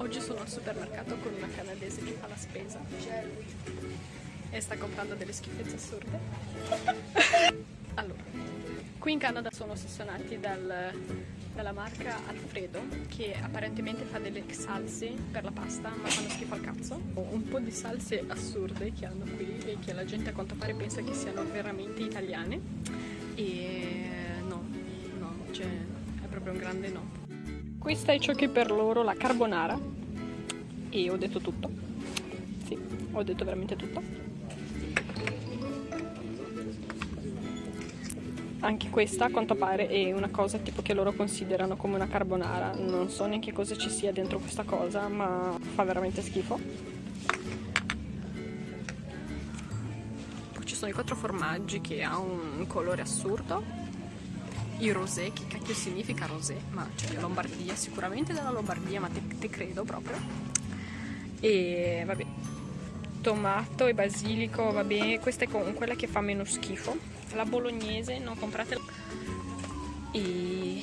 Oggi sono al supermercato con una canadese che fa la spesa e sta comprando delle schifezze assurde. allora, qui in Canada sono ossessionati dal, dalla marca Alfredo che apparentemente fa delle salse per la pasta ma fanno schifo al cazzo. Ho un po' di salse assurde che hanno qui e che la gente a quanto pare pensa che siano veramente italiane e no, no, cioè è proprio un grande no. Questa è ciò che per loro la carbonara e ho detto tutto. Sì, ho detto veramente tutto. Anche questa a quanto pare è una cosa tipo che loro considerano come una carbonara. Non so neanche cosa ci sia dentro questa cosa, ma fa veramente schifo. Poi ci sono i quattro formaggi che ha un colore assurdo il rosé, che cacchio significa rosé? Ma cioè Lombardia, sicuramente dalla Lombardia, ma te, te credo proprio. E vabbè, tomato e basilico, va bene, questa è quella che fa meno schifo. La bolognese, non compratela. E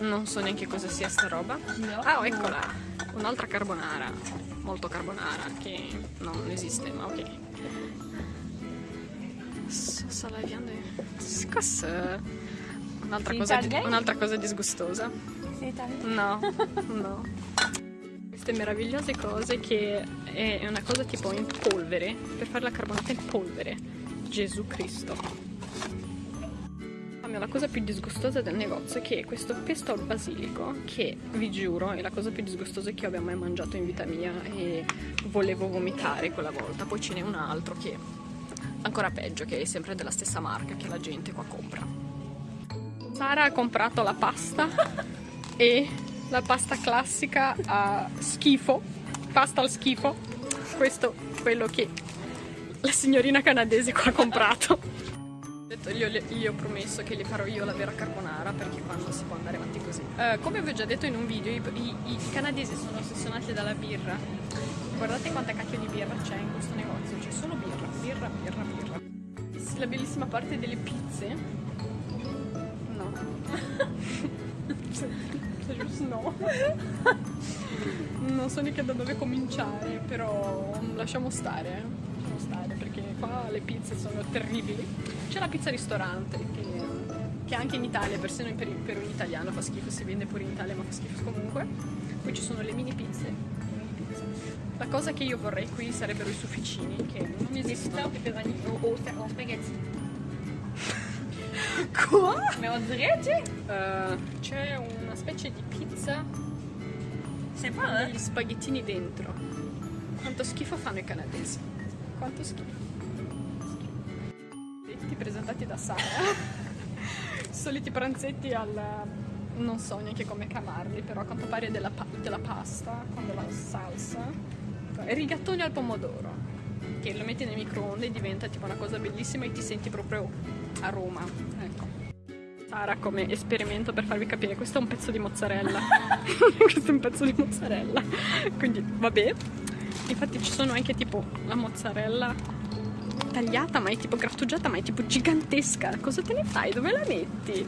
non so neanche cosa sia sta roba. No. Ah, eccola, un'altra carbonara, molto carbonara, che non esiste, ma ok. Sto laviando Cos'è? Un'altra cosa, un cosa, disgustosa. No, no. Queste meravigliose cose che è una cosa tipo in polvere, per fare la carbonata in polvere. Gesù Cristo. La cosa più disgustosa del negozio è che questo pesto al basilico, che vi giuro è la cosa più disgustosa che io abbia mai mangiato in vita mia e volevo vomitare quella volta. Poi ce n'è un altro che ancora peggio che è sempre della stessa marca che la gente qua compra. Sara ha comprato la pasta e la pasta classica a schifo pasta al schifo. Questo è quello che la signorina canadese qua ha comprato. Io gli ho promesso che gli farò io la vera carbonara perché qua non si può andare avanti così. Uh, come vi ho già detto in un video i, i, i canadesi sono ossessionati dalla birra. Guardate quanta cacchio di birra c'è in questo negozio. C'è solo birra birra birra la bellissima parte delle pizze. No. no. non so neanche da dove cominciare, però lasciamo stare. Lasciamo stare perché qua le pizze sono terribili. C'è la pizza ristorante che, che anche in Italia, persino per, per un italiano fa schifo, si vende pure in Italia ma fa schifo comunque. Poi ci sono le mini pizze la cosa che io vorrei qui sarebbero i sufficini, che non esistono. pepperoni o, o, o spaghetti. Quoi? Mais on dirait, tu uh, C'è una specie di pizza. Pas, eh? Degli spaghettini dentro. Quanto schifo fanno i canadesi. Quanto schifo. Pranzetti presentati da Sara. Soliti pranzetti al non so neanche come chiamarli, però a quanto pare della, della pasta con della salsa rigattoni al pomodoro che lo metti nel microonde e diventa tipo una cosa bellissima e ti senti proprio a Roma ecco. Sara come esperimento per farvi capire questo è un pezzo di mozzarella. Questo è un pezzo di mozzarella. Quindi vabbè. Infatti ci sono anche tipo la mozzarella tagliata ma è tipo grattugiata ma è tipo gigantesca. Cosa te ne fai? dove la metti?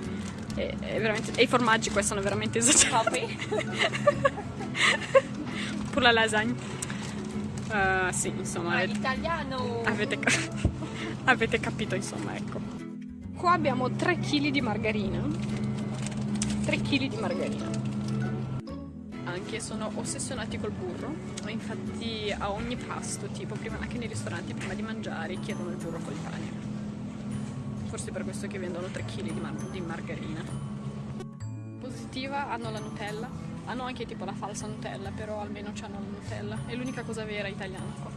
Veramente... e i formaggi qua sono veramente esagerati. Pure la lasagna Uh, sì, insomma. Ah, italiano! Avete, avete capito, insomma, ecco. Qua abbiamo 3 kg di margarina. 3 kg di margarina. Anche sono ossessionati col burro. Infatti a ogni pasto, tipo prima anche nei ristoranti, prima di mangiare, chiedono il burro con il pane. Forse per questo che vendono 3 kg di, mar di margarina. Positiva hanno la Nutella hanno anche tipo la falsa Nutella, però almeno hanno la Nutella. È l'unica cosa vera italiana qua.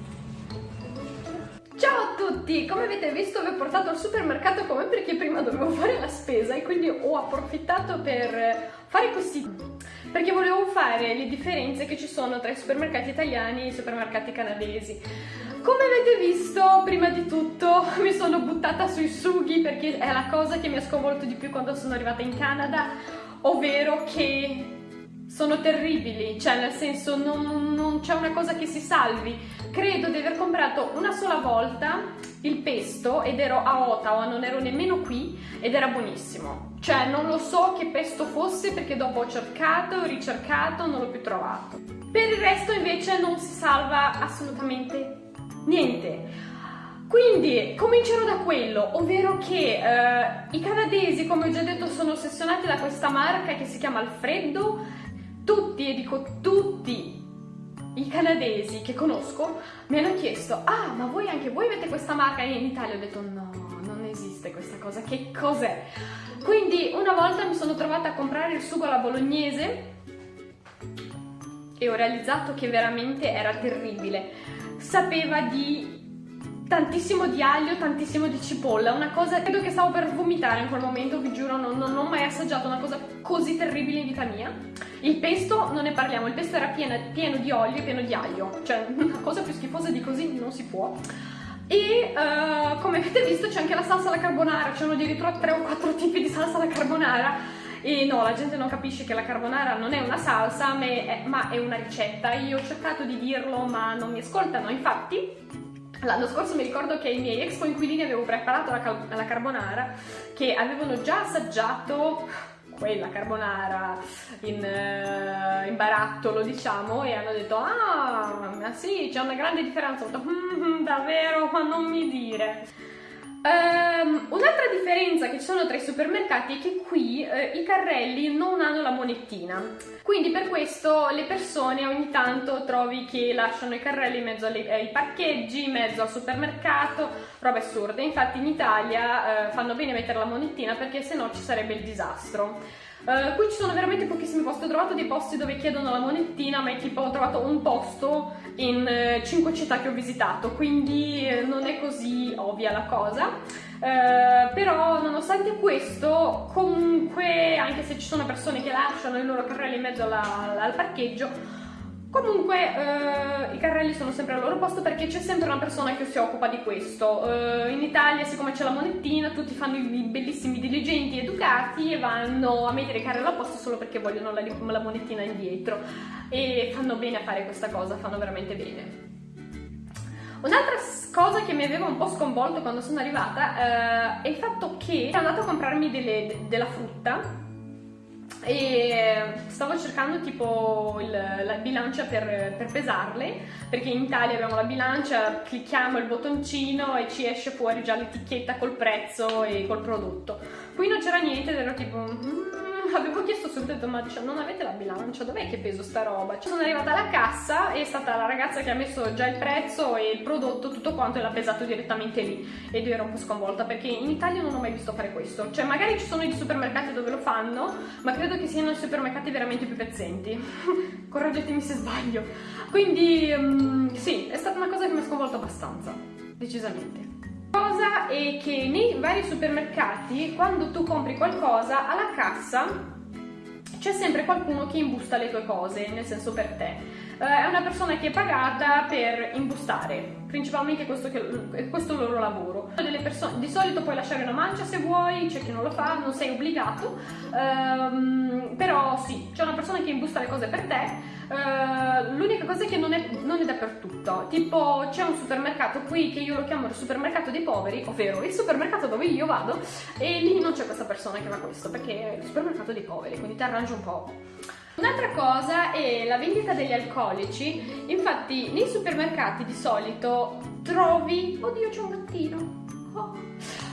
Ciao a tutti! Come avete visto vi ho portato al supermercato come perché prima dovevo fare la spesa e quindi ho approfittato per fare questi perché volevo fare le differenze che ci sono tra i supermercati italiani e i supermercati canadesi. Come avete visto, prima di tutto mi sono buttata sui sughi perché è la cosa che mi ha sconvolto di più quando sono arrivata in Canada, ovvero che sono terribili, cioè nel senso non, non c'è una cosa che si salvi. Credo di aver comprato una sola volta il pesto ed ero a Ottawa, non ero nemmeno qui ed era buonissimo. Cioè non lo so che pesto fosse perché dopo ho cercato, ho ricercato, non l'ho più trovato. Per il resto invece non si salva assolutamente niente. Quindi comincerò da quello, ovvero che eh, i canadesi, come ho già detto, sono ossessionati da questa marca che si chiama Alfredo. Tutti, e dico tutti, i canadesi che conosco mi hanno chiesto ah ma voi anche voi avete questa marca? E in Italia ho detto no non esiste questa cosa che cos'è? Quindi una volta mi sono trovata a comprare il sugo alla bolognese e ho realizzato che veramente era terribile. Sapeva di tantissimo di aglio, tantissimo di cipolla, una cosa, credo che stavo per vomitare in quel momento, vi giuro, non, non, ho mai assaggiato una cosa così terribile in vita mia. Il pesto, non ne parliamo, il pesto era pieno, pieno di olio e pieno di aglio, cioè una cosa più schifosa di così non si può. E uh, come avete visto c'è anche la salsa alla carbonara, c'erano addirittura 3 o 4 tipi di salsa alla carbonara. E no, la gente non capisce che la carbonara non è una salsa, ma è, ma è una ricetta. Io ho cercato di dirlo, ma non mi ascoltano. Infatti, L'anno scorso mi ricordo che i miei ex coinquilini avevo preparato la, la carbonara che avevano già assaggiato quella carbonara in, uh, in, barattolo diciamo e hanno detto ah ma sì c'è una grande differenza ho detto mm, davvero? Ma non mi dire Um, un'altra differenza che ci sono tra i supermercati è che qui uh, i carrelli non hanno la monettina, quindi per questo le persone ogni tanto trovi che lasciano i carrelli in mezzo alle, ai parcheggi, in mezzo al supermercato, robe assurde. Infatti in Italia uh, fanno bene mettere la monettina perché sennò ci sarebbe il disastro. Uh, qui ci sono veramente pochissimi posti, ho trovato dei posti dove chiedono la monettina, ma è tipo ho trovato un posto in uh, 5 città che ho visitato, quindi uh, non è così ovvia la cosa. Però nonostante questo, comunque, anche se ci sono persone che lasciano i loro carrelli in mezzo alla, al parcheggio, Comunque eh, i carrelli sono sempre al loro posto perché c'è sempre una persona che si occupa di questo. Eh, in Italia, siccome c'è la monettina, tutti fanno i bellissimi diligenti educati e vanno a mettere i carrelli al posto solo perché vogliono la, la monettina indietro. E fanno bene a fare questa cosa, fanno veramente bene. Un'altra cosa che mi aveva un po' sconvolto quando sono arrivata eh, è il fatto che sono andata a comprarmi delle, della frutta e stavo cercando tipo il, la bilancia per, per, pesarle perché in Italia abbiamo la bilancia, clicchiamo il bottoncino e ci esce fuori già l'etichetta col prezzo e col prodotto. Qui non c'era niente ed ero tipo mm, avevo chiesto subito ma cioè, non avete la bilancia? Dov'è che peso sta roba? Cioè, sono arrivata alla cassa e è stata la ragazza che ha messo già il prezzo e il prodotto tutto quanto e l'ha pesato direttamente lì. Ed io ero un po' sconvolta perché in Italia non ho mai visto fare questo. Cioè magari ci sono i supermercati dove lo fanno ma credo che siano i supermercati veramente più pezzenti. Correggetemi se sbaglio. Quindi um, sì è stata una cosa che mi ha sconvolto abbastanza decisamente cosa è che nei vari supermercati quando tu compri qualcosa alla cassa c'è sempre qualcuno che imbusta le tue cose, nel senso per te. Uh, è una persona che è pagata per imbustare, principalmente questo, che, questo è il loro lavoro. Di solito puoi lasciare una mancia se vuoi, c'è chi non lo fa, non sei obbligato, um, però sì, c'è una persona che imbusta le cose per te Uh, l'unica cosa è che non è, non è dappertutto. Tipo, c'è un supermercato qui che io lo chiamo il supermercato dei poveri, ovvero il supermercato dove io vado, e lì non c'è questa persona che fa questo, perché è il supermercato dei poveri, quindi ti arrangi un po'. Un'altra cosa è la vendita degli alcolici, infatti nei supermercati di solito trovi... Oddio c'è un gattino!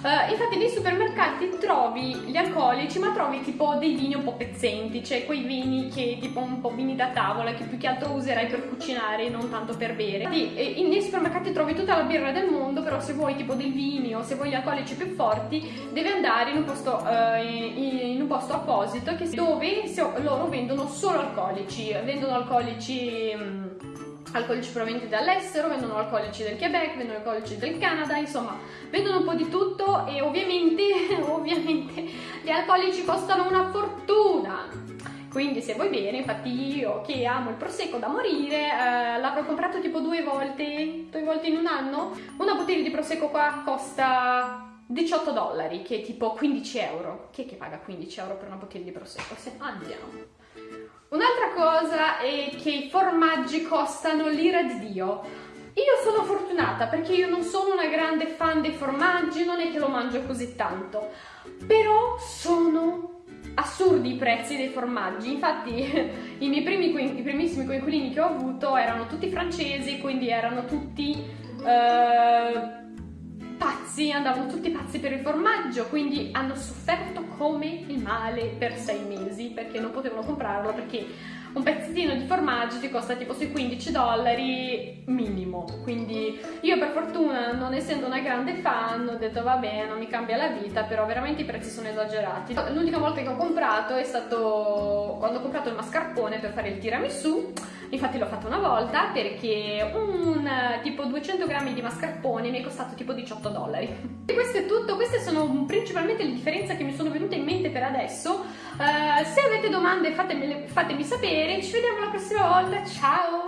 Uh, infatti nei supermercati trovi gli alcolici ma trovi tipo dei vini un po' pezzenti, cioè quei vini che tipo un po' vini da tavola che più che altro userai per cucinare non tanto per bere. Infatti eh, nei supermercati trovi tutta la birra del mondo però se vuoi tipo dei vini o se vuoi gli alcolici più forti devi andare in un posto, uh, in, in un posto apposito dove loro vendono solo alcolici, vendono alcolici... Um, alcolici provenienti dall'estero, vendono alcolici del Quebec, vendono alcolici del Canada, insomma, vendono un po' di tutto e ovviamente, ovviamente gli alcolici costano una fortuna. Quindi se vuoi bene, infatti io che amo il prosecco da morire, eh, l'avrò comprato tipo due volte, due volte in un anno. Una bottiglia di prosecco qua costa 18 dollari, che è tipo 15 euro. Chi è che paga 15 euro per una bottiglia di prosecco? Se andiamo. Un'altra cosa è che i formaggi costano l'ira di Dio. Io sono fortunata perché io non sono una grande fan dei formaggi, non è che lo mangio così tanto, però sono assurdi i prezzi dei formaggi, infatti i miei primi, i primissimi coinquilini che ho avuto erano tutti francesi, quindi erano tutti eh, pazzi, andavano tutti pazzi per il formaggio, quindi hanno sofferto come il male per sei mesi perché non potevano comprarlo perché un pezzettino di formaggio ti costa tipo sui 15 dollari minimo. Quindi io per fortuna non essendo una grande fan ho detto vabbè non mi cambia la vita però veramente i prezzi sono esagerati. L'unica volta che ho comprato è stato quando ho comprato il mascarpone per fare il tiramisù. Infatti l'ho fatto una volta perché un tipo 200 grammi di mascarpone mi è costato tipo 18 dollari. E questo è tutto queste sono principalmente le differenze che mi sono venute in mente per adesso. Uh, se avete domande fatemi, fatemi sapere ci vediamo la prossima volta ciao